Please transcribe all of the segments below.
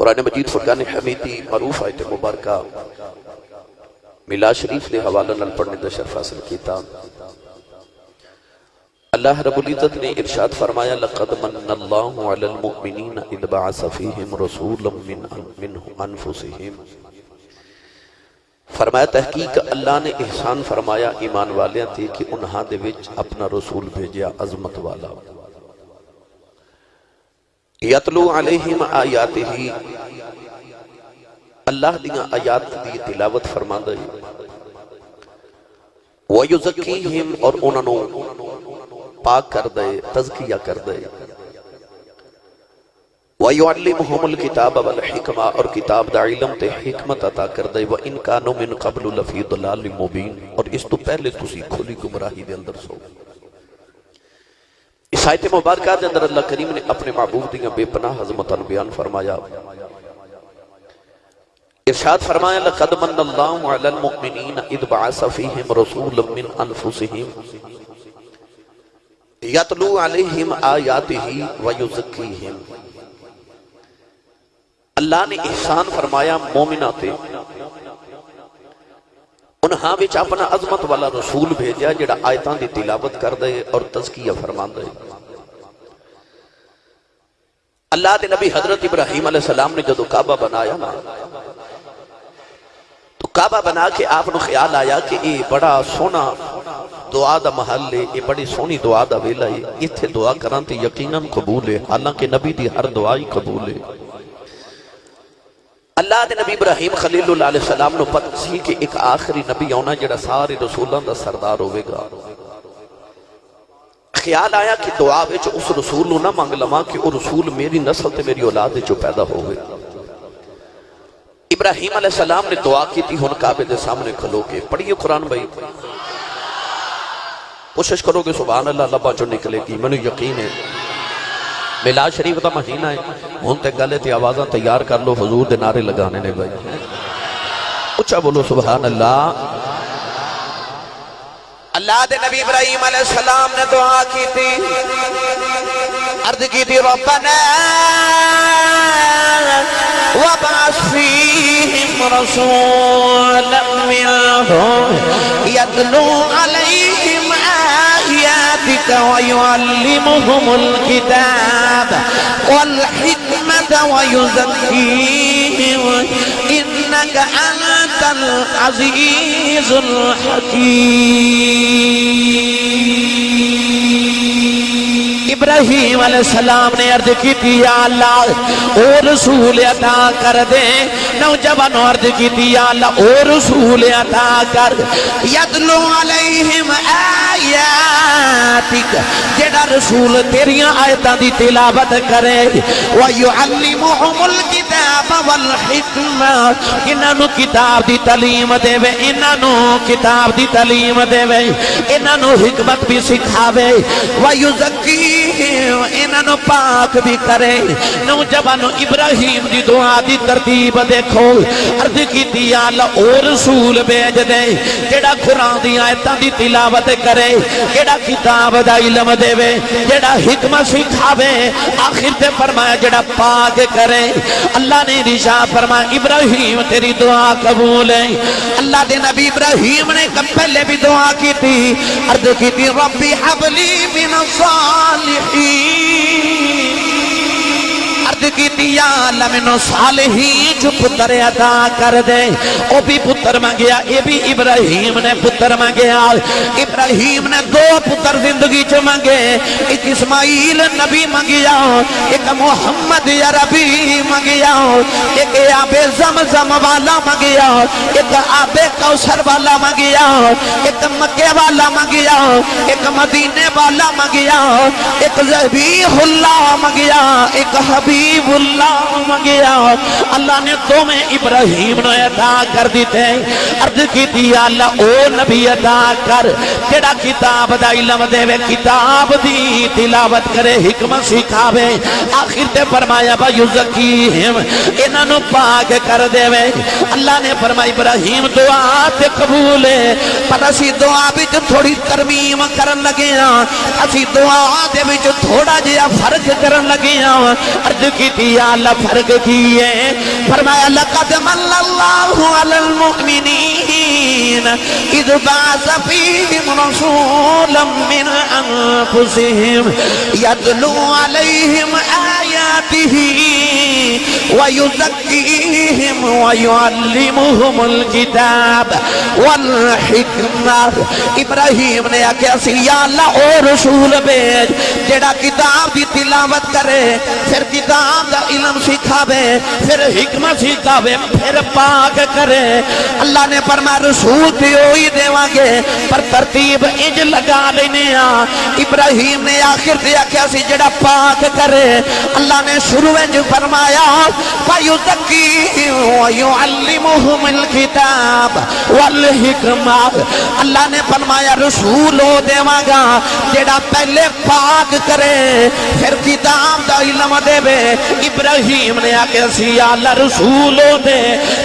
قرآن مجید فرقان حمیدی معروف آیت مبارکہ ملا شریف دے حوالہ نال پڑھنے دا شرف حاصل کیتا۔ اللہ رب العزت نے ارشاد فرمایا، لقد من اللہ علی المؤمنین اذ بعث فیہم رسولا من من انفسہم۔ فرمایا، تحقیق اللہ نے احسان فرمایا ایمان والیاں تھے کہ انہاں دے وچ اپنا رسول بھیجیا عظمت والا۔ یتلو علیہم آیات ہی اللہ دیاں آیات دی تلاوت فرما دے وَيُزَكِّيهِمْ اور انہوں پاک کر دے تزکیہ کر دے وَيُعَلِّمُهُمُ الْكِتَابَ وَالْحِكْمَةَ اور کتاب دا علم تے حکمت عطا کر دے وَإِن كَانُوا مِن قَبْلُ لَفِي ضَلَالٍ مُبِينٍ اور اس تو پہلے تسی کھلی گمراہی دے اندر سو۔ اس آیت مبارکہ دے اندر اللہ کریم نے اپنے معبود دیاں بے پناہ عظمتاں بیان فرمایا۔ ارشاد فرمایا، لقد من اللہ علی المؤمنین اذ بعث فیہم رسولا من انفسہم یتلو علیہم آیاتہ ویزکیہم۔ اللہ نے احسان فرمایا مومنہ تے انہاں وچ اپنا عظمت والا رسول بھیجیا جڑا آیتاں دی تلاوت کر دے اور تزکیہ فرما دے اللہ دے نبی حضرت ابراہیم علیہ السلام نے جدو کعبہ بنایا نا تو کعبہ بنا کے آپ نے خیال آیا کہ یہ بڑا سونا دعا دا محل ہے یہ بڑی سونی دعا دا ویلا ہے اتھے دعا کران تے یقیناً قبول ہے حالانکہ نبی دی ہر دعائی قبول ہے اللہ دے نبی ابراہیم خلیل اللہ علیہ السلام نے پتہ سی کہ ایک آخری نبی ہونا جڑا سارے رسولان دا سردار ہوئے گا۔ خیال آیا کہ دعا وچ اس رسول نو نہ مانگ لما کہ وہ رسول میری نسل تے میری اولاد جو پیدا ہوئے۔ ابراہیم علیہ السلام نے دعا کی تھی ہن کعبے دے سامنے کھلو کے۔ پڑھیے قرآن بھائی۔ کوشش کرو کہ سبحان اللہ لبا جو نکلے گی میں یقین ہے۔ میلاد شریف دا مہینہ ہے۔ ہن تے گلے تے آوازاں تیار کر لو، حضور دے نعرے لگانے نے بھائی۔ اچھا بولو، سبحان اللہ۔ اللہ دے نبی ابراہیم علیہ السلام نے دعا کی تھی عرض کی تھی ربنا وبعث فيهم رسولا منهم يتلو عليهم آياتك ويعلمهم الكتاب والحكمة ويزكيهم. إنك أنت العزيز الحكيم. ابراہیم علیہ السلام نے عرض کی تھی یا اللہ أو رسول عطا کر دے نوجوان عرض کی تھی یا اللہ، او رسول عطا کر۔ یدلو علیہم آیاتک، جڑا رسول تیریاں آیتاں دی تلاوت کرے۔ وَيُعَلِّمُهُمُ الْكِتَابَ وَالْحِكْمَةِ انہاں نو کتاب دی تعلیم دے۔ وے انہاں نو کتاب دی تعلیم دے۔ وے انہاں نو حکمت بھی سکھاوے۔ وَيُزَكِّي انہاں نو پاک بھی کرے۔ نوجوانو ابراہیم دی دعا دی ترتیب دے۔ دیکھو عرض کی دیا اللہ، او رسول بیج دے۔ جڑا قرآن دی آیتاں دی تلاوت کرے جڑا کتاب دا علم دے وے جڑا حکمت سکھاوے۔ آخر تے فرمایا جڑا پاک کرے۔ اللہ نے رشا فرمایا، ابراہیم، تیری دعا قبول ہے۔ اللہ دے نبی ابراہیم نے کب پہلے بھی دعا کی تھی عرض کی تھی ربی حبلی من الصالحین۔ عرض کی دیا لمنو صالحی جو پتر عطا کر دے، او بھی پتر مانگیا اے بھی ابراہیم نے پتر مانگیا ابراہیم نے دو پتر زندگی چ مانگے ایک اسماعیل نبی مانگیا ایک محمد عربی مانگیا ایک آب زمزم والا مانگیا ایک آب کوثر والا مانگیا ایک مکے والا مانگیا ایک مدینے والا مانگیا ایک ذبیح اللہ مانگیا ایک حبیب حبیب اللہ مانگیا۔ اللہ نے تمہیں ابراہیم نے عطا کر دیتے۔ عرض کی دی اللہ، او نبی عطا کر۔ تیرا کتاب دا علم دے وے، کتاب دی تلاوت کرے، حکمت سکھاوے۔ آخر تے فرمایا با یزکیہم، انہاں نو پاک کر دے وے۔ اللہ نے فرمایا، ابراہیم، دعا تے قبول ہے۔ پر اسی دعا وچ تھوڑی ترمیم کرن لگے ہاں۔ اسی دعا دے وچ تھوڑا جہا فرق کرن لگے ہاں۔ عرض کی دیا اللہ فرق کیے۔ فرمایا، لقد من اللہ علی المؤمنین اذ باز فیہم رسولا من انفسہم یدلو علیہم آیاتہ ویزکیہم ویعلمہم الکتاب والحکمہ۔ ابراہیم نے آکھیا سی، یا اللہ، او رسول بیج جڑا کتاب دی تلاوت کرے، پھر کتاب دا علم سکھاوے، پھر حکمت سکھاوے، پھر پاک کرے۔ اللہ نے فرمایا، رسول بھی ہوئی دیواں گے۔ پر ترتیب انج لگا لینے آ۔ ابراہیم نے آخر دیا کیا سی، جڑا پاک کرے۔ اللہ نے شروع انج فرمایا فَيُزَكِّيهِمْ وَيُعَلِّمُهُمُ الْكِتَابَ وَالْحِكْمَةِ۔ اللہ نے فرمایا، رسول ہو دیواں گا، جڑا پہلے پاک کرے۔ پھر کتاب دا علم دے بے ابراہیم نے آکے سی اللہ رسولوں دے۔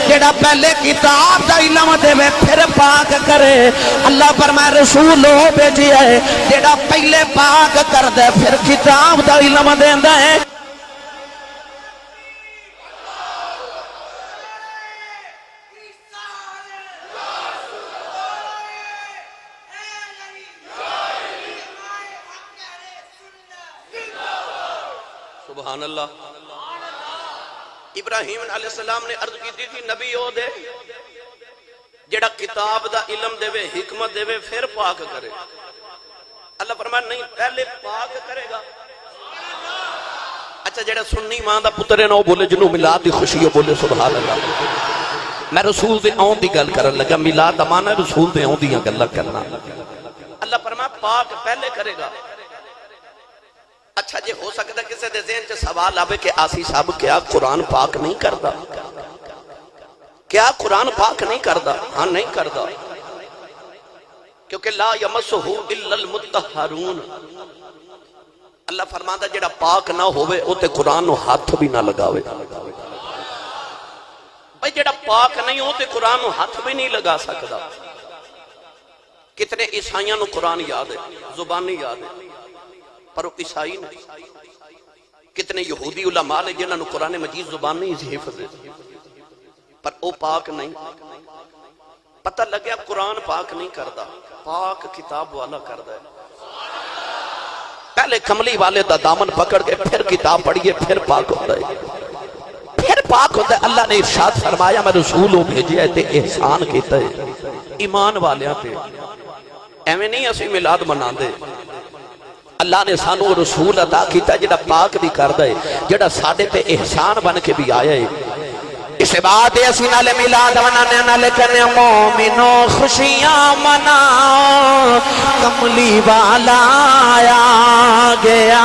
جڑا پہلے کتاب دا علم دے میں پھر پاک کرے۔ اللہ پر میں رسولوں بیٹی ہے۔ جڑا پہلے پاک کر دے، پھر کتاب دا علم دے دے سبحان اللہ۔ ابراہیم علیہ السلام نے عرض کی تھی نبی ہو دے، جڑا کتاب دا علم دے وے، حکمت دے وے، پھر پاک کرے۔ اللہ فرمایا نہیں، پہلے پاک کرے گا۔ اچھا جڑا سنی ماں دا پتر ہے نا، وہ بولے جنوں میلاد دی خوشی ہے بولے، سبحان اللہ۔ میں رسول دے آن دی گل کرن لگا میلاد دا معنی رسول دے آن دیاں گلاں کرنا۔ اللہ فرمایا پاک پہلے کرے گا۔ اچھا جی ہو سکتا ہے کسی دے ذہن چ سوال آوے کہ آسی صاحب کیا قرآن پاک نہیں کردا؟ کیا قرآن پاک نہیں کردا؟ ہاں نہیں کردا۔ کیونکہ لا یمسہو الا المتطہرون اللہ فرماندا جڑا پاک نہ ہوئے او تے قرآن نو ہاتھ بھی نہ لگاوے۔ بھئی جڑا پاک نہیں ہو تے قرآن نو ہاتھ بھی نہیں لگا سکدا۔ کتنے عیسائیاں نو قرآن یاد ہے، زبانی یاد ہے۔ پر وہ عیسائی نہیں کتنے یہودی علماء نے جنہاں نو قرآن مجید زبان نہیں اسے حفظ ہے پر او پاک نہیں۔ پتہ لگیا قرآن پاک نہیں کردا۔ پاک کتاب والا کردا ہے۔ پہلے کملی والے دا دامن پکڑ کے پھر کتاب پڑھئے پھر پاک ہوتا ہے۔ پھر پاک ہوتا ہے۔ اللہ نے ارشاد فرمایا، میں رسول ہوں بھیجی ہے تے احسان کیتا ہے۔ ایمان والیاں تے۔ ایویں نہیں اسی میلاد منا دے اللہ نے سانو رسول عطا کیتا جڑا پاک بھی کردا ہے، جڑا ساڈے تے احسان بن کے بھی آیا ہے۔ اس بات اسی نال میلاد منانے نال کنے مومنو خوشیاں مناؤ، کملی والا آیا گیا۔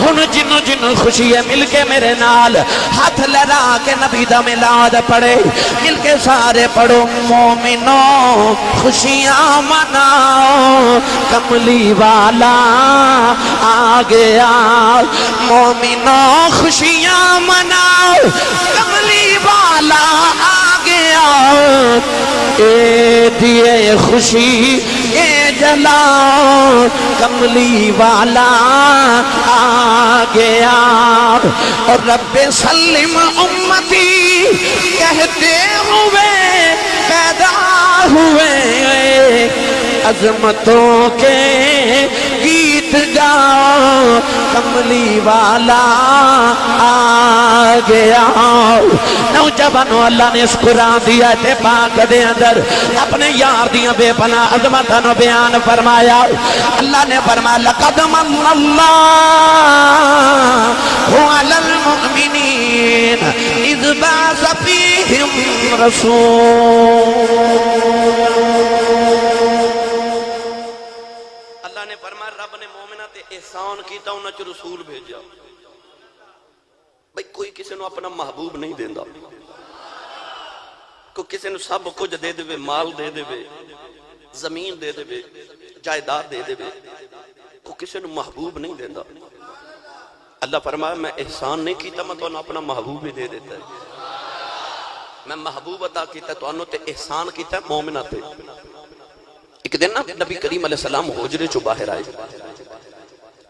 ہن جن جن خوشی ہے مل کے میرے نال ہاتھ لڑا کے نبی دا میلاد پڑھے۔ مل کے سارے پڑھو، مومنو خوشیاں مناؤ، کملی والا آ گیا۔ مومنو خوشیاں مناؤ، کملی والا آ گیا اے دیے خوشی، اے جلا، کملی والا آ گیا اور رب سلم امتی کہتے ہوئے، پیدا ہوئے۔ عظمتوں کے گیت گاؤ کملی والا آ گیا۔ نوجوانوں اللہ نے اس قرآن دیا تے پاک دے اندر اپنے یار دیاں بے پناہ عظمتوں نو بیان فرمایا۔ اللہ نے فرمایا، لقد من اللہ علی المؤمنین، اذ باز فیہم رسول اللہ نے فرمایا رب نے مومنہ تے احسان کیتا، انہاں چ رسول بھیجا۔ بھئی کوئی کسی نو اپنا محبوب نہیں دیندا۔ کوئی کسی نو سب کچھ دے دے مال دے دے زمین دے دے جائیداد دے دے کوئی کسی نو محبوب نہیں دیندا۔ اللہ فرمایا، میں احسان نہیں کیتا، میں تو اپنا محبوب ہی دے دیتا ہے۔ میں محبوب عطا کیتا تو انہوں تے احسان کیتا ہے مومنہ تے۔ ایک دن نا نبی کریم علیہ السلام حجرے چو باہر آئے۔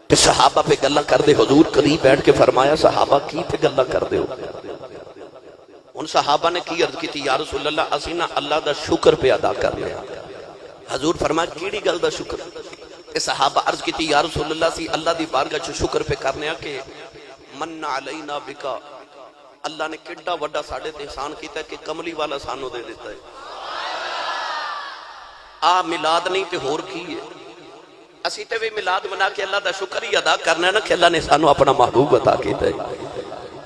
کہ صحابہ پہ گلہ کر دے حضور قریب بیٹھ کے فرمایا، صحابہ کی پہ گلہ کر دے ہو؟ ان صحابہ نے کی عرض کی تھی یا رسول اللہ، اسی نہ اللہ دا شکر پہ ادا کر لیا۔ حضور فرمایا، کیڑی گل دا شکر؟ کہ صحابہ عرض کی تھی یا رسول اللہ سی اللہ دی بارگاہ چ شکر پہ کرنے کہ من علینا بکا۔ اللہ نے کڈا وڈا ساڈے تے احسان کیتا ہے کہ کملی والا سانو دے دیتا ہے۔ آ میلاد نہیں تے ہور کی ہے؟ اسی تے بھی میلاد منا کے اللہ دا شکر ہی ادا کرنا ہے نا کہ اللہ نے سانو اپنا محبوب عطا کیتا ہے۔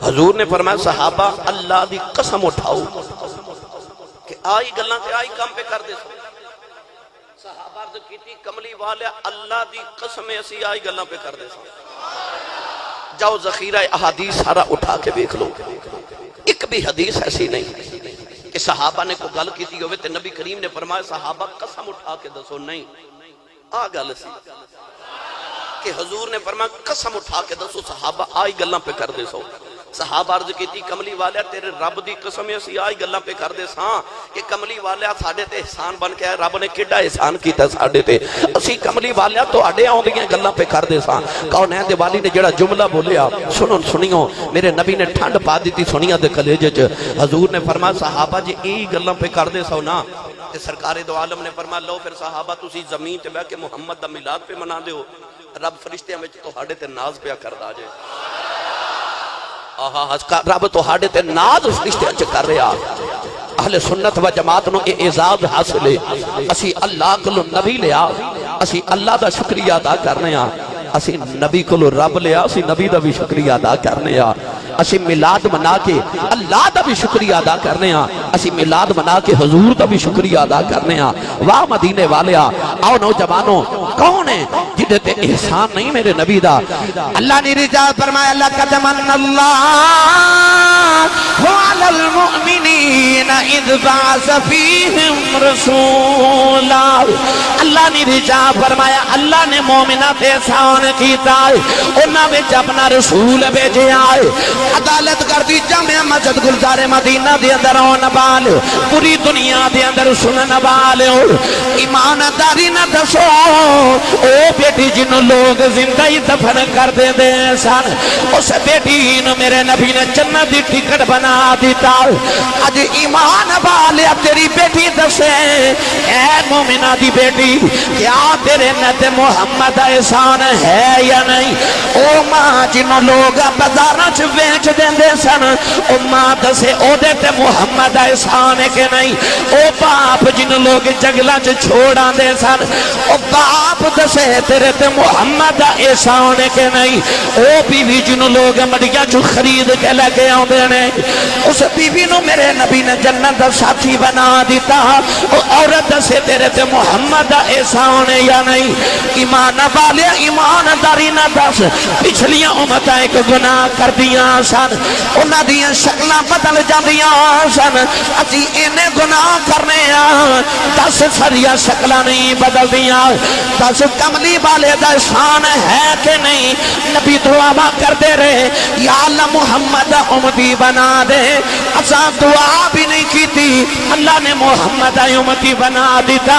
حضور نے فرمایا، صحابہ، اللہ دی قسم اٹھاؤ کہ آئی گلاں تے آئی کام پہ کر دے سو۔ صحابہ عرض کیتی، کملی والے اللہ دی قسم اسی آئی گلاں پہ کر دے سو۔ جاؤ ذخیرہ احادیث سارا اٹھا کے دیکھ لو۔ ایک بھی حدیث ایسی نہیں کہ صحابہ نے کوئی گل کیتی ہوئے تے نبی کریم نے فرمایا، صحابہ قسم اٹھا کے دسو، نہیں۔ آ گل سی کہ حضور نے فرمایا، قسم اٹھا کے دسو، صحابہ آئی گلاں پہ کر دے سو۔ صحابہ عرض کیتی، کملی والے، تیرے رب دی قسم اسی آئی گلاں پہ کر دے ساں۔ کہ کملی والے ساڈے تے احسان بن کے آئے، رب نے کیڈا احسان کیتا ساڈے تے۔ اسی کملی والے تو اڈے آوندیاں گلاں پہ کر دے ساں۔ کون ہے دیوالی نے جڑا جملہ بولیا؟ سنو سنیو میرے نبی نے ٹھنڈ پا دیتی سنیا دے کلیجے چ۔ حضور نے فرمایا، صحابہ جی ای گلاں پہ کر دے سو نا۔ تے سرکار دو عالم نے فرمایا، لو پھر صحابہ تسی زمین تے بیٹھ کے محمد دا میلاد پہ منا دیو، رب فرشتیاں وچ تہاڈے تے ناز پیا کردا جے۔ آہا رب تو ہاڑے تے ناز اس رشتے اچھ کر رہا۔ اہل سنت و جماعت نو اے اعزاز حاصل ہے۔ اسی اللہ کلو نبی لیا، اسی اللہ دا شکریہ ادا کرنے ہاں۔ اسی نبی کلو رب لیا، اسی نبی دا بھی شکریہ ادا کرنے ہاں اسی میلاد منا کے اللہ دا بھی شکریہ ادا کرنے ہاں اسی میلاد منا کے حضور دا بھی شکریہ ادا کرنے ہاں واہ مدینے والے آؤ نوجوانوں، کون ہے جدے تے احسان نہیں میرے نبی دا۔ اللہ نے رجال فرمایا، لقد من اللہ وعلى المؤمنین اذ بعث فیہم رسولا۔ اللہ نے رجال فرمایا، اللہ نے مومنہ تے احسان کیتا ہے۔ انہاں وچ اپنا رسول بھیجے آئے عدالت کر دی جامع مسجد گلزار مدینہ دے اندر آن بال، پوری دنیا دے اندر سنن بال۔ ایمانداری نہ دسو، او بیٹی جنوں لوگ زندہ ہی دفن کر دے دے سن، اس بیٹی نو میرے نبی نے جنت دی ٹکٹ بنا دیتا۔ اج ایمان والے تیری بیٹی دسے۔ اے مومنہ دی بیٹی، کیا تیرے نت محمد احسان ہے یا نہیں؟ او ماں جنوں لوگ بازاراں چ ویچ دیندے سن، او ماں دسے، او دے تے محمد احسان ہے کہ نہیں؟ او باپ جن لوگ جگلاں چ چھوڑاں دے سن، او باپ دسے، تیرے تے محمد احسان ہے کہ نہیں، او بیوی جن لوگ مڑیاں چ خرید کے لے کے آوندے نے اس بیوی نو میرے نبی نے جنت دا ساتھی بنا دیتا او عورت دسے تیرے تے محمد احسان ہے یا نہیں؟ ایمان والے، ایمانداری نہ دس، پچھلیاں امتاں ایک گناہ کر دیاں سن، انہاں دیاں شکلاں بدل جاندیاں سن، اسی اینے گناہ کرنے آ دس سریا شکلاں نہیں بدل دیاں دس کملی والے دا شان ہے کہ نہیں؟ نبی دعا کرتے رہے، یا اللہ محمد امتی بنا دے۔ اسا دعا بھی نہیں کی تھی اللہ نے محمد امتی بنا دیتا۔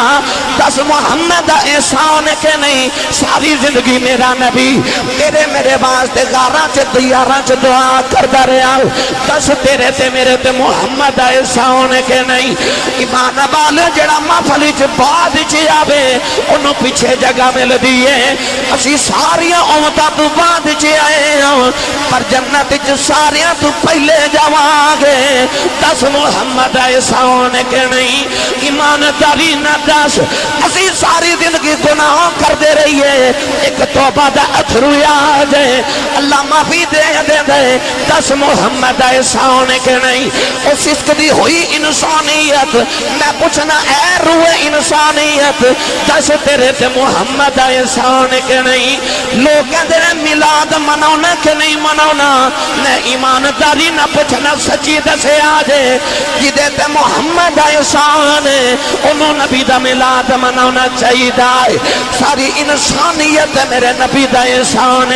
دس محمد احسان کہ نہیں؟ ساری زندگی میرا نبی تیرے میرے واسطے گاراں چ دیاراں چ دعا کردا رہیا دس تیرے تے میرے تے محمد احسان کہ نہیں؟ ایمان والے جڑا محفل چ بعد چ آوے اونوں پیچھے جگہ مل دیے اسی ساریاں امتاں تو بعد چ آئے ہاں. پر جنت چ ساریاں تو پہلے جاواں گے. دس محمد احسان کہ نہیں. ایمانداری نہ دس. اسی ساری زندگی گناہ کر دے رہی ہے ایک توبہ دا اتھرو آ جائے اللہ معافی دے دے دے. دس محمد احسان کہ نہیں. اس عشق دی ہوئی انسانیت. میں پوچھنا، اے روح انسانیت، دس تیرے تے محمد ایسا احسان کہ نہیں؟ لوگ کہتے ہیں میلاد مناونا کہ نہیں مناونا میں ایمانداری نہ پوچھنا، سچی دسے آجے جدے تے محمد احسان انہوں نبی دا میلاد مناونا چاہیے دائے ساری انسانیت میرے نبی دا احسان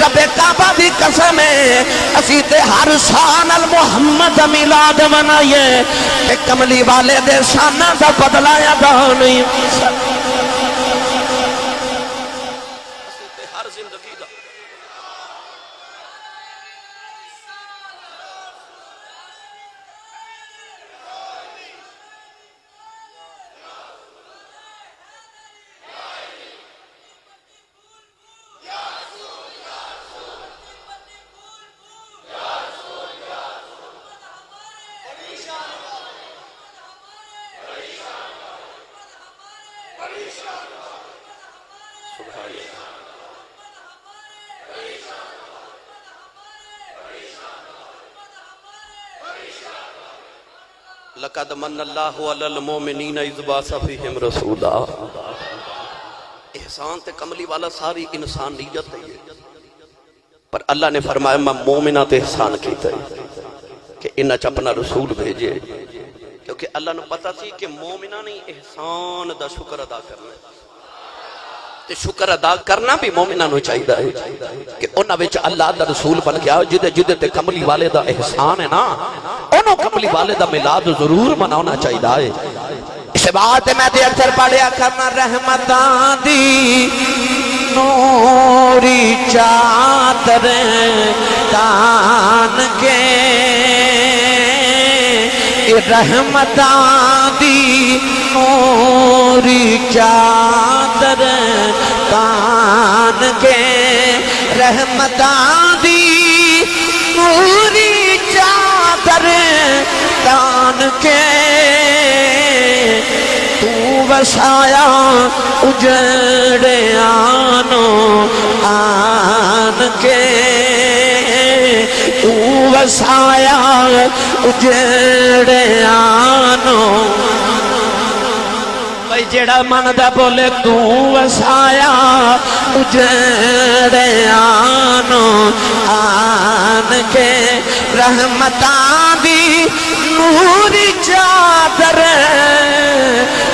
رب کعبہ دی قسم ہے، اسی تے ہر سان المحمد میلاد منائیے کہ کملی والے دے شانہ دا بدلایا دا نہیں۔ لقد من اللہ علی المومنین اذ باث فیہم رسولا. احسان تے کملی والا ساری انسانیت ہے پر اللہ نے فرمایا، میں مومنہ تے احسان کیتا ہے کہ انہاں چ اپنا رسول بھیجے. کیونکہ اللہ نے پتا سی کہ مومنہ نے احسان دا شکر ادا کرنا ہے. تے شکر ادا کرنا بھی مومنہ نو چاہیدا ہے کہ انہاں وچ اللہ دا رسول بن گیا، جدے جدے تے کملی والے دا احسان ہے نا کملی والے دا میلاد ضرور مناونا چاہیدا ہے۔ اس بات میں تے اکثر پڑھیا کرنا رحمتان دی۔ نوری چادر تان کے۔ رحمتان دی نوری چادر تان کے۔ رحمتان دی وسایا اجڑے آنو آن کے تو وسایا اجڑے آنو بھائی جڑا من دا بولے تو وسایا اجڑے آنو آن کے رحمتان دی نوری چادر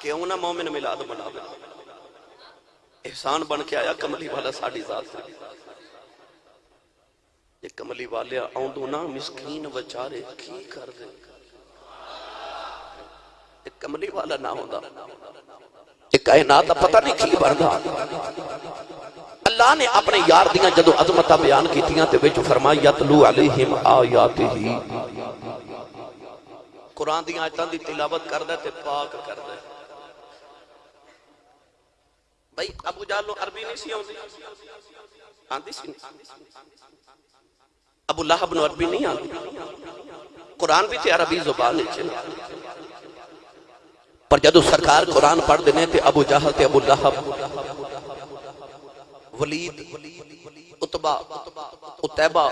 کیوں نہ مومن ملاد بنا دے احسان بن کے آیا کملی والا ساڑی ذات سے۔ یہ کملی والے آؤندو نا مسکین بچارے کی کر دے۔ یہ کملی والا نہ ہوندہ یہ کائنات پتہ نہیں کی بڑھا اللہ نے اپنے یار دیاں جدو عظمتہ بیان کی تیاں تے وچ فرمائی، یتلو علیہم آیات ہی قرآن دیاں آیتاں دی تلاوت کر دے تے پاک کر دے۔ بھائی، ابو جالو عربی نہیں سی ہوندی آندی سی ابو لہب نو عربی نہیں آندی قرآن بھی تے عربی زبان ہے جی۔ پر جدو سرکار قرآن پڑھ دینے تے ابو جہل تے ابو لہب، ولید اتبا اتبا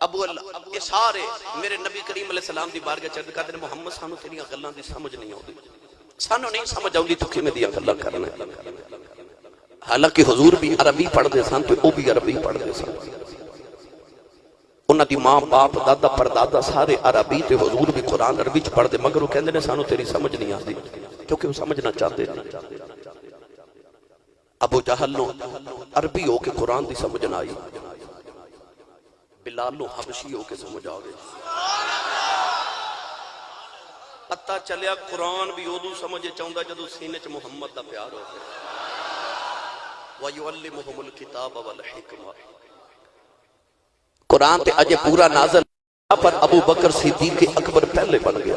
ابو اللہ یہ سارے میرے نبی کریم علیہ السلام دی بارگاہ چند کہتے ہیں محمد سانو تیریاں گلاں دی سمجھ نہیں ہوندی سانو نہیں سمجھ آؤندی تو کیویں دیاں گلاں کرنا حالانکہ حضور بھی عربی پڑھ دے سن تو او بھی عربی پڑھ دے سن۔ انہاں دی ماں باپ، دادا، پردادا سارے عربی تے حضور بھی قرآن عربی چ پڑھ دے مگر وہ کہندے نے سانو تیری سمجھ نہیں آندی کیونکہ وہ سمجھنا چاہتے نہیں۔ ابو جہل نو عربی ہو کے قرآن دی سمجھ نہ آئی، بلال نو حبشی ہو کے سمجھ آ گئی پتہ چلیا قرآن بھی ادو سمجھے چاہتا جدو سینے چ محمد دا پیار ہو گیا وَيُعَلِّمُهُمُ الْكِتَابَ وَالْحِكْمَةِ قرآن تے اجے پورا نازل پر ابو بکر صدیق اکبر پہلے بن گیا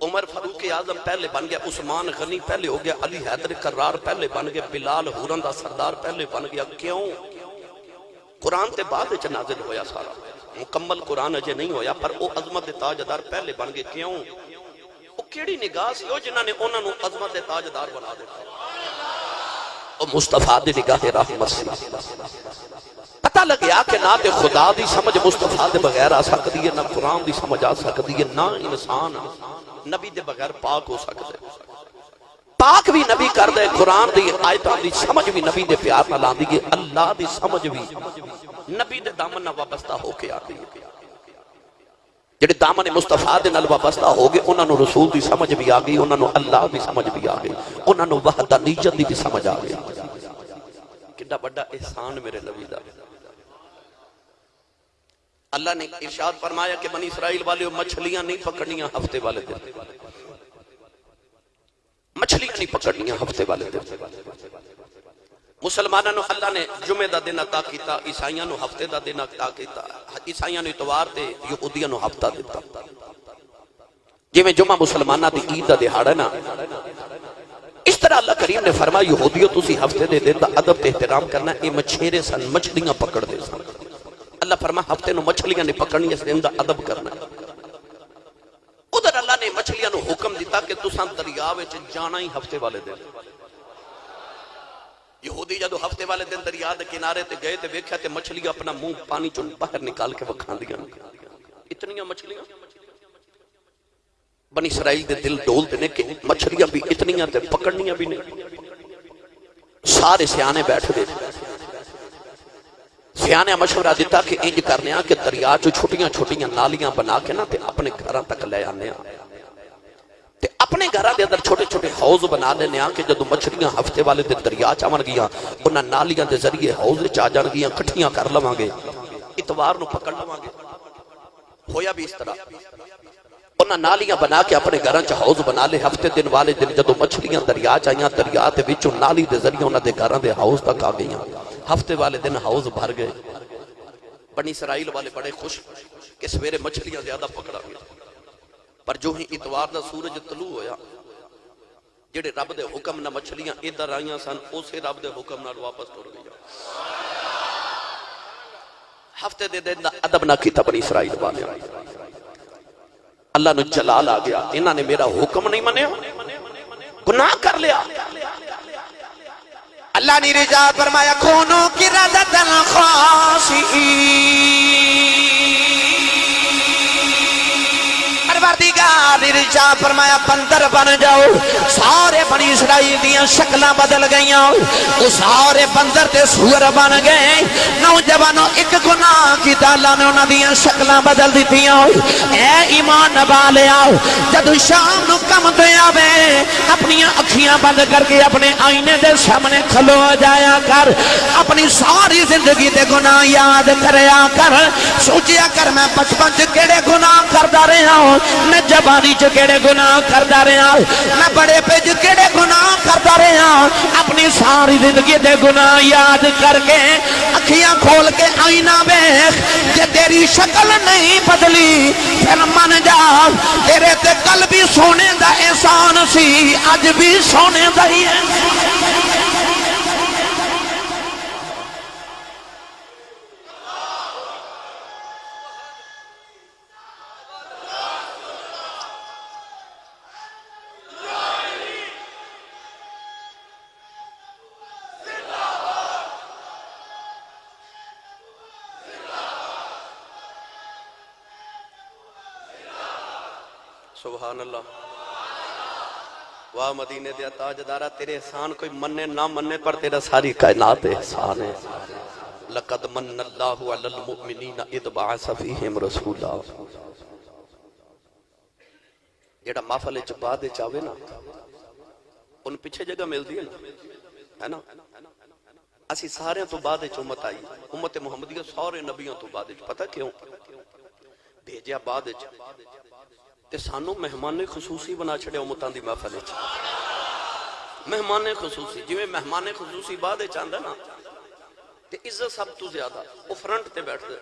عمر فاروق اعظم پہلے بن گیا عثمان غنی پہلے ہو گیا علی حیدر کرار پہلے بن گیا بلال ہورن دا سردار پہلے بن گیا کیوں قرآن تے بعد وچ نازل ہویا سارا مکمل قرآن اجے نہیں ہویا، پر او عظمت تاجدار پہلے بن گئے، کیوں؟ او کیڑی نگاہ سی، او جنہاں نے انہاں نو عظمت تاجدار بنا دتا او مصطفیٰ دی نگاہ رحمت سی۔ پتہ لگیا کہ نہ تے خدا دی سمجھ مصطفیٰ دے بغیر آ سکتی ہے، نہ قرآن دی سمجھ آ سکتی ہے، نہ انسان نبی دے بغیر پاک ہو سکتے پاک بھی نبی کر دے، قرآن دی آیتاں دی سمجھ بھی نبی دے پیار نہ لاندی گے اللہ دی سمجھ بھی۔ نبی دے دامن نہ وابستہ ہو کے آتی ہے جڑے دامن مصطفیٰ دے نال وابستہ ہو گئے، انہاں نو رسول دی سمجھ بھی آ گئی، انہاں نو اللہ دی سمجھ بھی آ گئی، انہاں نو وحدانیت دی بھی سمجھ آ گئی۔ کڈا بڑا احسان میرے نبی دا۔ اللہ نے ارشاد فرمایا کہ بنی اسرائیل والے مچھلیاں نہیں پکڑنیاں ہفتے والے دن۔ مچھلیاں نہیں پکڑنیاں ہفتے والے دن۔ مسلمانوں نو اللہ نے جمعے دا دن عطا کیتا عیسائیاں نو ہفتے دا دن عطا کیتا۔ عیسائیاں نو اتوار تے یہودیاں نو ہفتہ دیتا۔ جی میں جمعہ مسلمانہ دی عید دا دہاڑا نا، اس طرح اللہ کریم نے فرمایا، یہودیو تسی ہفتے دے دن دا ادب تے احترام کرنا، اے مچھیرے سن، مچھلیاں پکڑ دے سن۔ اللہ فرمایا، ہفتے نو مچھلیاں نے پکڑنی اس دن دا ادب کرنا۔ ادھر اللہ نے مچھلیاں نو حکم دیتا کہ تساں دریا وچ جانا ہی ہفتے والے دن۔ یہودی جدو ہفتے والے دن دریا دے کنارے تے گئے تے ویکھیا تے مچھلیاں اپنا منہ پانی چوں باہر نکال کے وکھان وکھاندیاں اتنیاں مچھلیاں۔ بنی اسرائیل دے دل ڈول دینے کہ مچھلیاں بھی اتنیاں تے پکڑنیاں بھی نہیں سارے سیانے بیٹھ دے سیانے مشورہ دیتا کہ انج کرنے کہ دریا چو چھوٹیاں چھوٹیاں نالیاں بنا کے نا تے اپنے گھراں تک لے آنے آ تے اپنے گھراں دے اندر چھوٹے چھوٹے حوض بنا لینے آ کہ جدو مچھلیاں ہفتے والے دن دریا چاون گیاں، انہاں نالیاں دے ذریعے حوض وچ آ جان گیاں، کٹھیاں کر لواں گے، اتوار نو پکڑ لواں گے۔ ہویا بھی اس طرح۔ انہاں نالیاں بنا کے اپنے گھراں چ حوض بنا لے، ہفتے دن والے دن جدو مچھلیاں دریا چائیاں دریا دے وچوں نالی دے ذریعے انہاں دے گھراں دے حوض تک آ گئیاں۔ ہفتے والے دن حوض بھر گئے۔ بنی اسرائیل والے بڑے خوش کہ سویرے مچھلیاں زیادہ پکڑا گیا۔ پر جو ہی اتوار دا سورج طلوع ہویا، جڑے رب دے حکم نہ مچھلیاں ادھر آئیاں سن، اسے رب دے حکم نال واپس ٹر گیا ہفتے دے دن دا ادب نہ کیتا بنی اسرائیل والے اللہ نو جلال آ گیا۔ انہاں نے میرا حکم نہیں منیا۔ گناہ کر لیا۔ اللہ نے رجا فرمایا کونو کی ردت پروردگار نے فرمایا، بندر بن جاؤ۔ سارے بنی اسرائیل دیاں شکلاں بدل گئیاں۔ وہ سارے بندر تے سور بن گئے۔ نوجوانوں، ایک گناہ کی اللہ نے انہاں دیاں شکلاں بدل دیتیاں۔ اے ایمان نبا لیا۔ جدو شام نو کم دے آوے اپنی اکھیاں بند کر کے اپنے آئینے دے سامنے کھلو جایا کر۔ اپنی ساری زندگی دے گناہ یاد کریا کر۔ سوچیا کر، میں بچپن چ کیڑے گناہ کردا رہا ہوں؟ میں جوانی چ کیڑے گناہ کردا رہا میں بڑے پہ چ کیڑے گناہ کردا رہا اپنی ساری زندگی دے گناہ یاد کر کے اکھیاں کھول کے آئینہ ویکھ، جے تیری شکل نہیں بدلی، پھر من جا، تیرے تے کل بھی سونے دا احسان سی، اج بھی سونے دا ہی ہے سبحان اللہ۔ واہ مدینے دیا تاجدارہ، تیرے احسان کوئی مننے نہ مننے پر تیرا ساری کائنات احسان ہے۔ لقد من اللہ علی المؤمنین اذ بعث فیہم رسولا۔ جیڑا محفل چ بعد وچ نا، ان پیچھے جگہ ملدی ہے نا ہے نا؟ اسی سارے تو بعد وچ امت آئی۔ امت محمدیہ سارے نبیوں تو بعد وچ، پتہ کیوں؟ بھیجیا بعد وچ۔ تے سانو مہمان خصوصی بنا چھڑے امتان دی محفل وچ۔ مہمان خصوصی، جویں مہمان خصوصی بعد وچ آندا نا، تے عزت سب تو زیادہ او فرنٹ تے بیٹھ دے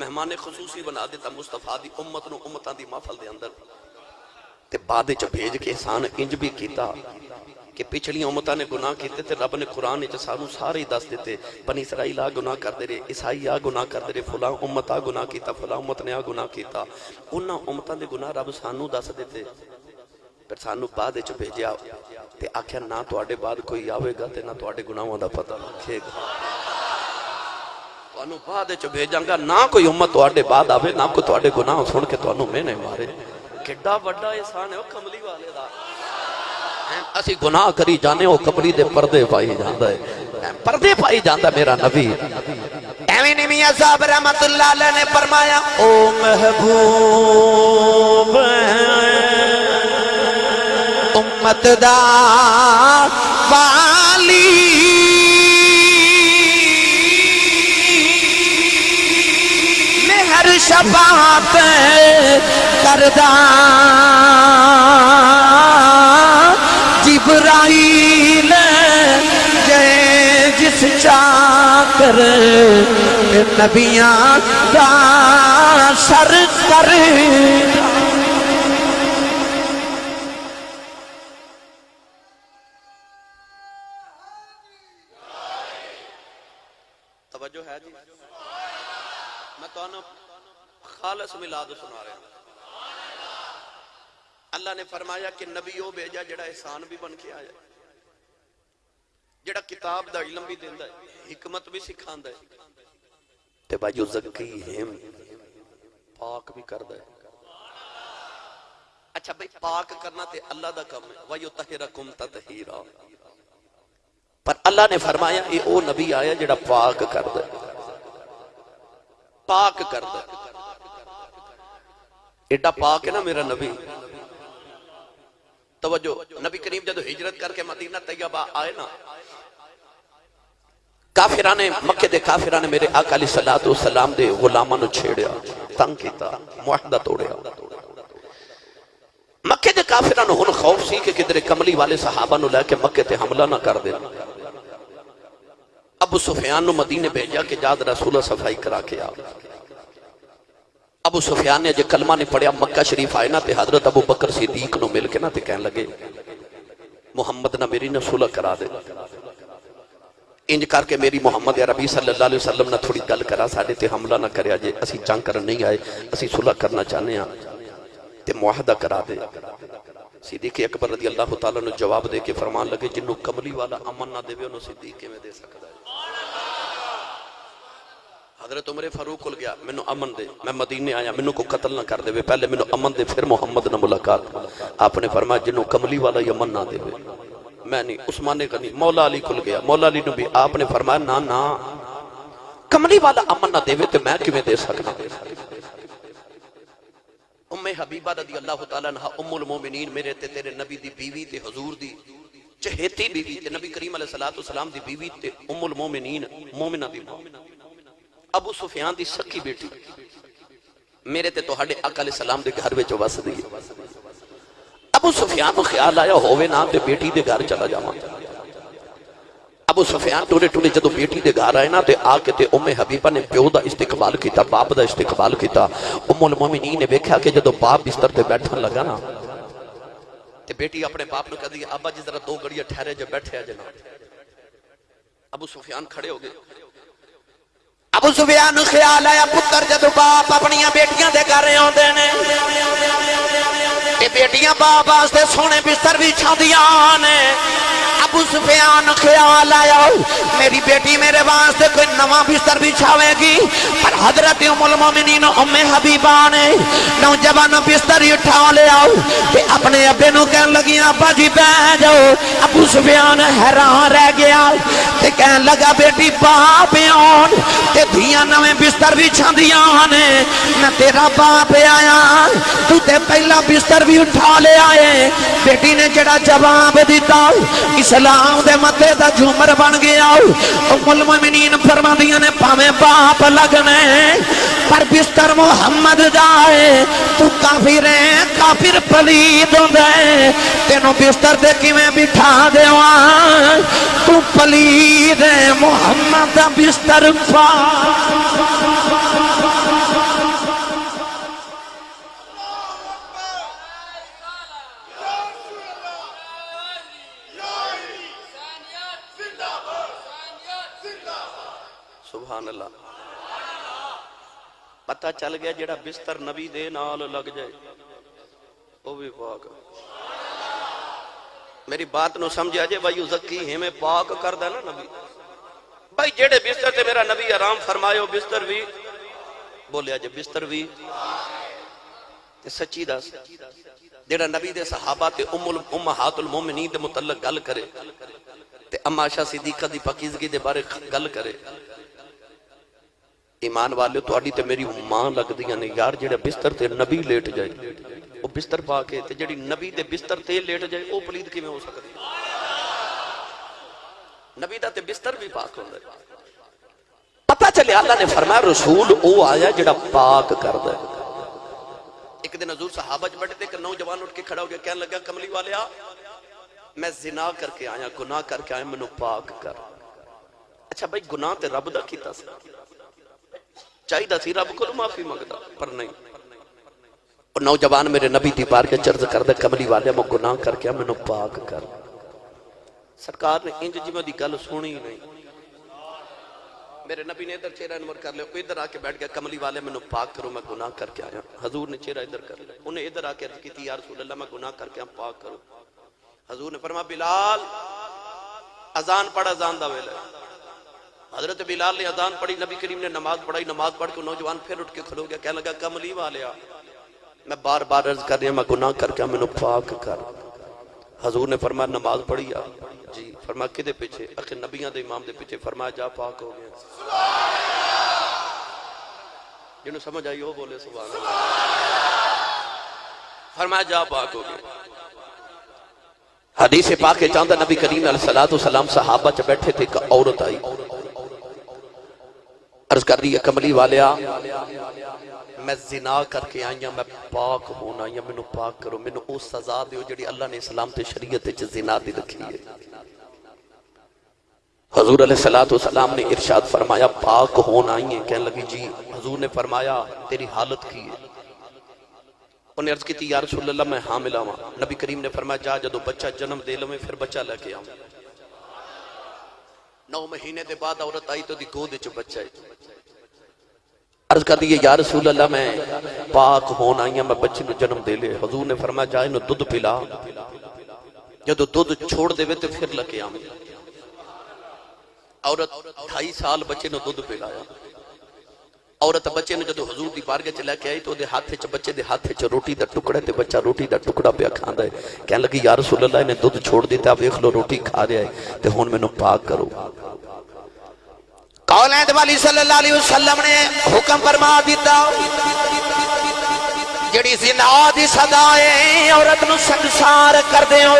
مہمان خصوصی بنا دیتا مصطفیٰ دی امت نو امتان دی محفل دے اندر۔ تے بعد چا بھیج کے احسان انج بھی کیتا۔ کہ پچھلی امتاں نے گناہ کیتے تے رب نے قرآن وچ سانو سارے ہی دس دیتے، بنی اسرائیل آ گناہ کردے رہے، عیسائی آ گناہ کردے رہے، فلاں امت آ گناہ کیتا، فلاں امت نے آ گناہ کیتا۔ انہاں امتاں دے گناہ رب سانو دس دیتے، پھر سانو بعد وچ بھیجیا تے آکھیا، نہ تواڈے بعد کوئی آوے گا تے نہ تواڈے گناہاں دا پتہ رکھے گا۔ تانوں بعد وچ بھیجاں گا، نہ کوئی امت تواڈے بعد آوے، نہ کوئی تواڈے گناہ سن کے تانوں میں نے مارے۔ کڈا بڑا احسان ہے، او کملی والے دا۔ اسی گناہ کری جانے، او کملی دے پردے پائی جاندا ہے پردے پائی جاندا میرا نبی۔ ایویں نہیں میاں صاحب، رحمت اللہ علیہ نے فرمایا، او محبوب، امت دا والی۔ مہر شفاعت کردہ۔ جبرائیل جے سچا کر نبیاں دا سر کر توجہ ہے جی؟ میں تو خالص ملاد سنا رہا ہوں۔ اللہ نے فرمایا کہ نبی وہ بھیجا جڑا احسان بھی بن کے آیا جڑا کتاب دا علم بھی دیندا ہے، حکمت بھی سکھاندا ہے۔ تے بھائی زکی ہم پاک بھی کردا ہے۔ اچھا بھائی، پاک کرنا تے اللہ دا کم ہے۔ وَيُطَهِرَكُمْ تَطْهِيرًا پر اللہ نے فرمایا یہ او نبی آیا جڑا پاک کردا ہے۔ پاک کردا ہے۔ ایڈا پاک ہے نا میرا نبی۔ توجہ، نبی کریم جدو ہجرت کر کے مدینہ طیبہ آئے نا کافران مکہ دے کافران میرے آقا علیہ الصلوۃ والسلام دے غلاماں نو چھیڑیا، تنگ کیتا، معاہدہ توڑیا۔ مکے دے کافران ہن خوف سی کہ کدھر کملی والے صحابہ نو لے کے مکے تے حملہ نہ کر دین ابو سفیان نو مدینے بھیجا کہ جاد رسول صفائی کرا کے آ۔ ابو سفیان نے جے کلمہ نے پڑھیا، مکہ شریف آئے نا تے حضرت ابو بکر صدیق نو مل کے نا تے کہن لگے، محمد نہ میری نہ صلح کرا دے۔ انج کر کے میری محمد عربی صلی اللہ علیہ وسلم نہ تھوڑی گل کرا، ساڈے تے حملہ نہ کریا جے، اسی جنگ کرن نہیں آئے، اسی صلح کرنا چاہنے ہاں تے معاہدہ کرا دے۔ صدیق اکبر رضی اللہ تعالیٰ نے جواب دے کے فرمان لگے، جنوں کملی والا امن نہ دے انہوں صدیق میں دے سکتا ہے؟ حضرت عمر فاروق کل گیا، مینو امن دے، میں مدینے آیا، مینو کو قتل نہ کر دے بے. پہلے مینو امن دے، پھر محمد نہ ملاقات آپ نے فرمایا، جنوں کملی والا یہ امن نہ دے بے. میں نہیں، عثمان کا نہیں مولا علی کل گیا مولا علی نو بھی آپ نے فرمایا نا نا کملی والا امن نہ دے بے تو میں کیویں دے سکنا ام حبیبہ رضی اللہ تعالیٰ عنہ، ام المومنین میرے تے تیرے نبی دی بیوی تے حضور دی، چہیتی بیوی تے نبی کریم علیہ الصلوۃ والسلام دی بیوی تے ام المومنین مومنہ دی ماں ابو سفیان دی سکی بیٹی۔ میرے تے تہاڈے آقا علیہ السلام دے گھر وچ وس دی۔ ابو سفیان نو خیال آیا ہووے نا تے بیٹی دے گھر چلا جاواں۔ ابو سفیان ٹورے ٹورے جدو بیٹی دے گھر آئے نا تے آ کے تے ام حبیبہ نے پیو دا استقبال کیتا، باپ دا استقبال کیتا۔ ام المومنین نے ویکھیا کہ جدو باپ بستر تے بیٹھن لگا نا، تے بیٹی اپنے باپ نو کہدی ابا جی ذرا دو گھڑیاں ٹھہرے جو بیٹھے جناب۔ ابو سفیان کھڑے ہو گئے۔ ابو سفیان خیال آیا، پتر جدو باپ اپنی بیٹیاں دے گھر آندے نے۔ تے بیٹیاں باپ واسطے سونے بستر بھی چھاندیاں نے۔ ابو سفیان خیال آیا میری بیٹی میرے واسطے کوئی نواں بستر بھی چھاوے گی؟ پر حضرت ام المومنین ام حبیبہ نے نوجوان بستر اٹھا لے آؤ۔ تے اپنے ابے نو کہن لگی ابا جی بیٹھ جاؤ۔ ابو سفیان حیران رہ گیا۔ تے کہن لگا، بیٹی باپ آن۔ تے دھیاں نویں بستر بھی چھاندیاں نے میں تیرا باپ آیا۔ تو تے پہلا بستر بھی اٹھا لے آئے۔ بیٹی نے جڑا جواب دیتا اسلام دے متے دا جھومر بن گیا۔ ام المومنین فرماندیاں نے پاویں باپ لگنے، پر بستر محمد جائے۔ تو کافر ہے، کافر پلید ہوندے تینوں بستر دے کیویں بٹھا دیواں؟ تو پلید ہے، محمد دا بستر پا سبحان اللہ۔ پتہ چل گیا جڑا بستر نبی دے نال لگ جائے۔ وہ بھی پاک۔ میری بات نو سمجھا جے بھائی زکی ہمیں پاک کر دا نا نبی۔ بھائی جڑے بستر تے میرا نبی آرام فرمائے ہو بستر بھی بولیا جے بستر بھی تے سچی دس جڑا نبی دے صحابہ تے ام امہات المومنین دے متعلق گل کرے، تے اما عائشہ صدیقہ دی پاکیزگی دے بارے گل کرے۔ ایمان والے تہاڈی تے میری ماں لگدیاں نے۔ یار جڑا بستر تے نبی لیٹ جائے وہ بستر پا کے تے جڑی نبی دے بستر تے لیٹ جائے وہ پلید کیویں ہو سکدی؟ نبی دا تے بستر بھی پاک ہوندا ہے۔ پتہ چلے، اللہ نے فرمایا، رسول او آیا جڑا پاک کردا ہے۔ ایک دن حضور صحابہ چ بیٹھے تھے کہ نوجوان اٹھ کے کھڑا ہو گیا کہنے لگا، کملی والیا میں زنا کر کے آیا، گناہ کر کے آیا، مینوں پاک کر۔ اچھا بھائی، گناہ تے رب دا کیتا سی چاہیدہ تھی رب کو معافی مگتا پر نہیں۔ اور نوجوان میرے نبی دی بار کے چرز کر دے کملی والے میں گناہ کر کے میں نو پاک کر۔ سرکار نے انج جی میں دی گل سونی نہیں۔ میرے نبی نے ادھر چہرہ انور کر لے کوئی ادھر آکے بیٹھ گیا، کملی والے میں نو پاک کرو، میں گناہ کر کے آیا۔ حضور نے چہرہ ادھر کر لے انہیں ادھر آکے کے کی تھی یا رسول اللہ، میں گناہ کر کے ہم پاک کرو حضور نے فرما بلال ازان پڑھ ازان دا ویلے حضرت بلال نے اذان پڑھی، نبی کریم نے نماز پڑھائی، نماز پڑھ کے نوجوان پھر اٹھ کے کھلو گیا، کہنے لگا کملی والیا میں بار بار عرض کر رہا میں گناہ کر کے میں نے پاک کر۔ حضور نے فرمایا، نماز پڑھی آ۔ جی فرمایا، کدے پیچھے؟ اخ نبیان دے امام دے پیچھے فرمایا، جا پاک ہو گیا۔ جنہوں سمجھ آئی ہو بولے، سبحان فرمایا، جا پاک ہو گیا۔ حدیث پاک چاندہ نبی کریم علیہ السلام صحابہ چ بیٹھے تھے کہ عورت آئی۔ عرض کر رہی ہے کملی والیا، میں زنا کر کے آئی ہاں میں پاک ہونا یا میں نو پاک کرو میں مینوں او سزا دیو جڑی اللہ نے اسلام تے شریعت وچ زنا دی رکھی ہے۔ حضور علیہ السلام نے ارشاد فرمایا، پاک ہونا آئی ہیں کہنے لگی جی حضور نے فرمایا، تیری حالت کی ہے۔ انہیں عرض کی تھی، یا رسول اللہ، میں حاملہ ہوں نبی کریم نے فرمایا، جا جدو بچہ جنم دے لوں میں پھر بچہ لے کے آؤں۔ نو مہینے دے بعد عورت آئی تو دی گود چو بچہ ہے۔ عرض کر دیئے یا رسول اللہ، میں پاک ہون آئی ہیں میں بچے نے جنم دے لے حضور نے فرما جائے انہوں دودھ پلا۔ جدو دودھ چھوڑ دے ہوئے تو پھر لکے آمد عورت ڈھائی سال بچے نے دودھ پلایا۔ عورت بچے نے جدو حضور دی بارگے چلے کے آئی تو دے ہاتھے چا بچے دے ہاتھے چا روٹی دا ٹکڑے دے بچہ روٹی دا ٹکڑا پہ کھاندا ہے۔ کہنے لگی، یا رسول اللہ، انہیں دودھ چھوڑ دیتا اب ایک لو روٹی کھا رہا ہے تے میں نو پاک کرو۔ قولین والی صلی اللہ علیہ وسلم نے حکم فرما دیتا۔ جڑی زنا دی صدا ہے، عورت نو سنسار کر دے ہو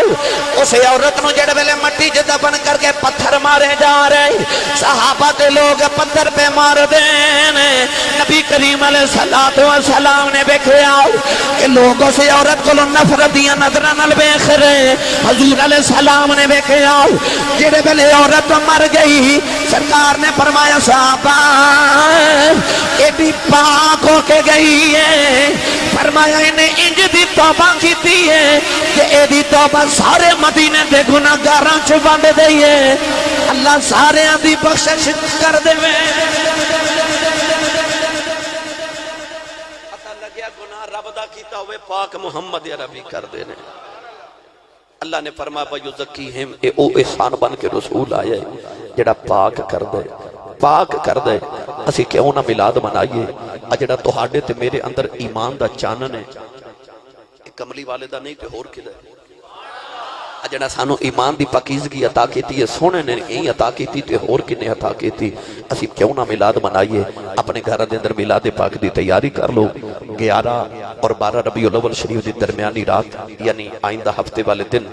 اسے عورت نو جڑ ویلے مٹی جدہ بن کر کے پتھر مارے جا رہے صحابہ دے لوگ پتھر پہ مار دین نبی کریم علیہ الصلوۃ والسلام نے ویکھیا کہ لوگوں سے عورت کو نفرت دی نظراں نال ویکھ رہے حضور علیہ السلام نے بکھے ویکھیا جڑ ویلے عورت مر گئی، سرکار نے فرمایا، صحابہ ایڈی پاک ہو کے گئی ہے۔ فرمایا انہیں انج دی توبہ کی تھی ہے کہ اے دی توبہ سارے مدینہ دے گناہ گاراں چھپا دے دئیے اللہ سارے دی بخشش کر دے۔ میں پتہ لگیا گناہ رب دا کیتا ہوئے، پاک محمد عربی کر دے دینے اللہ نے فرمایا بھائیو زکیہم اے او احسان بن کے رسول آئے جڑا پاک کر دے، پاک کر دے۔ اسی کیوں نہ ملاد منائیے؟ ਆ ਜਿਹੜਾ ਤੁਹਾਡੇ ਤੇ ਮੇਰੇ ਅੰਦਰ ਈਮਾਨ ਦਾ ਚਾਨਣ ਹੈ ਇਹ ਕਮਲੀ ਵਾਲੇ ਦਾ ਨਹੀਂ ਤੇ ਹੋਰ ਕਿਹਦਾ ਆ ਜਿਹੜਾ ਸਾਨੂੰ عطا ਕੀਤੀ ਹੈ سونے نے یہی عطا ਕੀਤੀ ਤੇ اور کنے عطا ਕੀਤੀ اسی کیوں نہ ملاد منائیے اپنے ਘਰਾਂ دے اندر ملاد پاک دی تیاری کر لو۔ گیارہ اور 12 ربیع الاول شریف دی درمیانی رات یعنی آئندہ ہفتے والے دن۔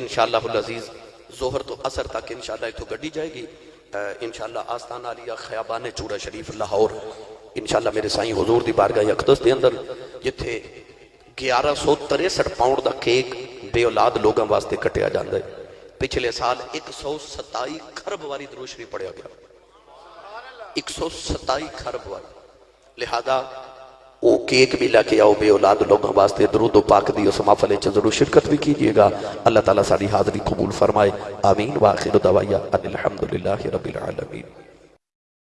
انشاءاللہ العزیز زہر تو اثر تک انشاءاللہ ایک تو گڑی جائے گی۔ انشاءاللہ آستان آلیہ خیابان چورہ شریف لاہور۔ انشاءاللہ میرے سائیں حضور دی بارگاہ اقدس دے اندر ਜਿੱਥੇ 1163 ਪਾਉਂਡ ਦਾ ਕੇਕ ਬੇਔਲਾਦ ਲੋਕਾਂ ਵਾਸਤੇ ਕਟਿਆ ਜਾਂਦਾ ਹੈ ਪਿਛਲੇ ਸਾਲ 127 ਖਰਬ ਵਾਰੀ ਦਰੂਸ਼ਰੀ ਪੜਿਆ گیا۔ ایک سو ستائی ਖਰਬ واری۔ لہذا وہ کیک بھی لے کے آؤ بے اولاد لوگوں واسطے، درود و پاک دی اس محفل وچ شرکت بھی کیجیے گا۔ اللہ تعالیٰ ساری حاضری قبول فرمائے۔ آمین۔ واخر دعوایا ان الحمدللہ رب العالمین۔